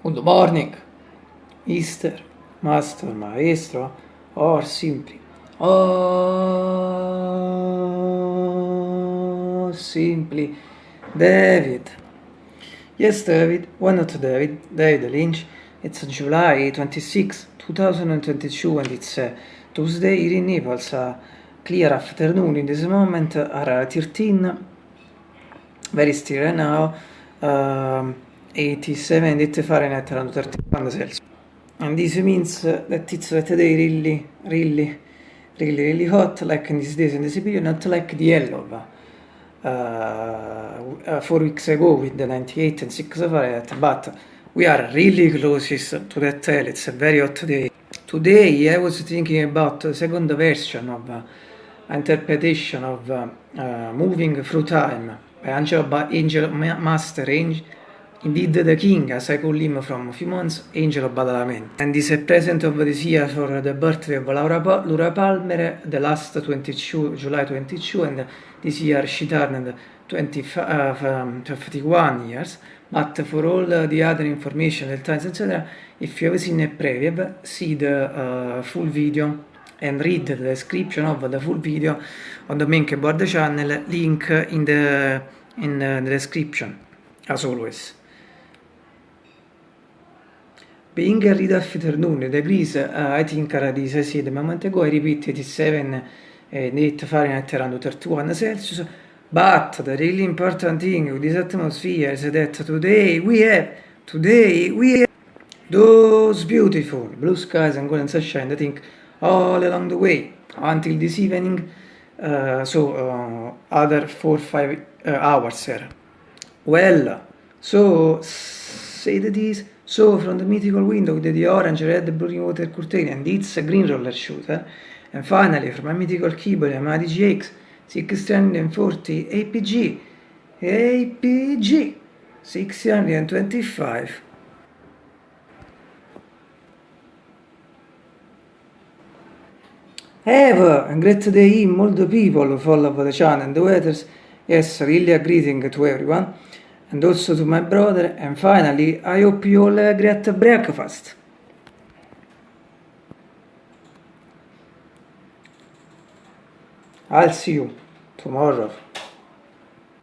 Good morning, Easter, Master, Maestro, or simply, or simply, David. Yes, David, why not David? David Lynch. It's July 26, 2022, and it's uh, Tuesday here in Naples. Uh, clear afternoon in this moment are 13, very still right now. Um, 87 it Fahrenheit around 31 Celsius. And this means that it's that day really, really, really, really hot, like in these days in this period, not like the yellow uh, uh, four weeks ago with the 98 and 6 Fahrenheit, but we are really closest to that hell. It's a very hot day. Today I was thinking about the second version of uh, interpretation of uh, uh, Moving Through Time by Angel, Angel Master Angel Indeed, the king, as I call him from a few months, Angel of Badalamenti, and is a present of this year for the birthday of Laura, pa Laura Palmer, the last 22, July 22, and this year she turned 20, uh, 51 years. But for all the other information, the times, etc., if you have seen a preview, see the uh, full video and read the description of the full video on the main keyboard channel, link in the, in the description, as always. Being early afternoon, the breeze, uh, I think already as I said a moment ago, I repeat it is 7 uh, 8 Fahrenheit around 31 Celsius, but the really important thing with this atmosphere is that today we have, today we have those beautiful blue skies and golden sunshine, I think, all along the way until this evening, uh, so uh, other 4-5 uh, hours here. Well, so say that is So from the mythical window with the orange, red, blue water curtain and its green roller shooter, and finally from my mythical keyboard Yamaha DGX 640 APG, APG 625. Have a great day in all the people follow the channel and the weathers. Yes, really a greeting to everyone. And also to my brother and finally I hope you all a great breakfast. I'll see you tomorrow.